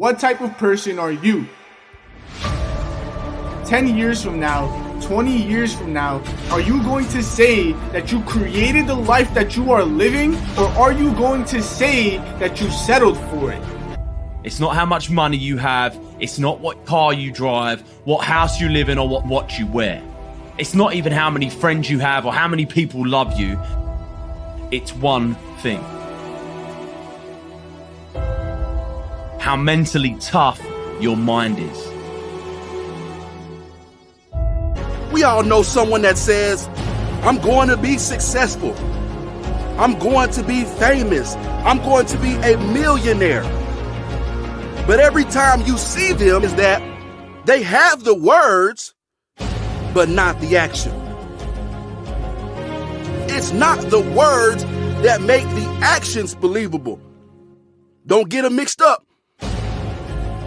What type of person are you? 10 years from now, 20 years from now, are you going to say that you created the life that you are living, or are you going to say that you settled for it? It's not how much money you have, it's not what car you drive, what house you live in, or what watch you wear. It's not even how many friends you have or how many people love you. It's one thing. How mentally tough your mind is. We all know someone that says, I'm going to be successful. I'm going to be famous. I'm going to be a millionaire. But every time you see them is that they have the words, but not the action. It's not the words that make the actions believable. Don't get them mixed up.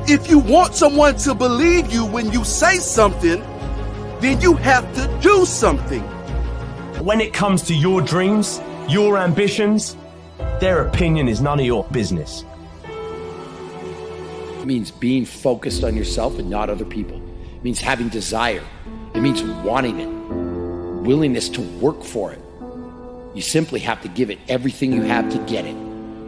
If you want someone to believe you when you say something, then you have to do something. When it comes to your dreams, your ambitions, their opinion is none of your business. It means being focused on yourself and not other people. It means having desire. It means wanting it, willingness to work for it. You simply have to give it everything you have to get it.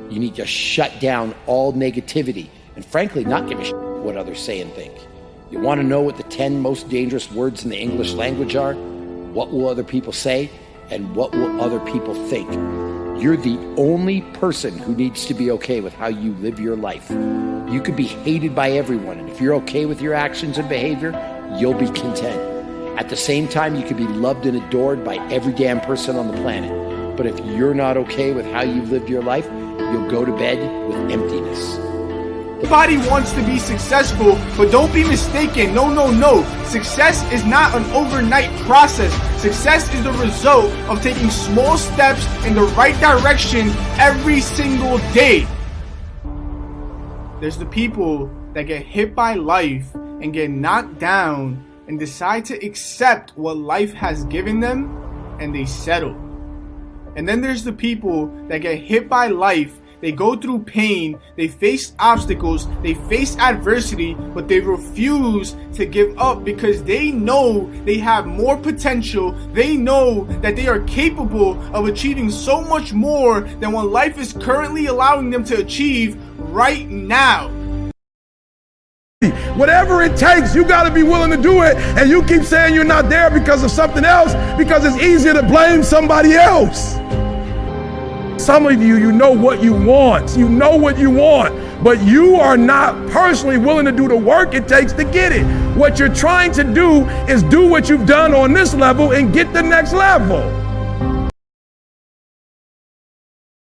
You need to shut down all negativity and, frankly, not give a shit what others say and think. You want to know what the 10 most dangerous words in the English language are? What will other people say? And what will other people think? You're the only person who needs to be okay with how you live your life. You could be hated by everyone, and if you're okay with your actions and behavior, you'll be content. At the same time, you could be loved and adored by every damn person on the planet. But if you're not okay with how you've lived your life, you'll go to bed with emptiness. Everybody wants to be successful, but don't be mistaken. No, no, no. Success is not an overnight process. Success is the result of taking small steps in the right direction every single day. There's the people that get hit by life and get knocked down and decide to accept what life has given them and they settle. And then there's the people that get hit by life they go through pain, they face obstacles, they face adversity, but they refuse to give up because they know they have more potential. They know that they are capable of achieving so much more than what life is currently allowing them to achieve right now. Whatever it takes, you got to be willing to do it. And you keep saying you're not there because of something else because it's easier to blame somebody else. Some of you, you know what you want. You know what you want, but you are not personally willing to do the work it takes to get it. What you're trying to do is do what you've done on this level and get the next level.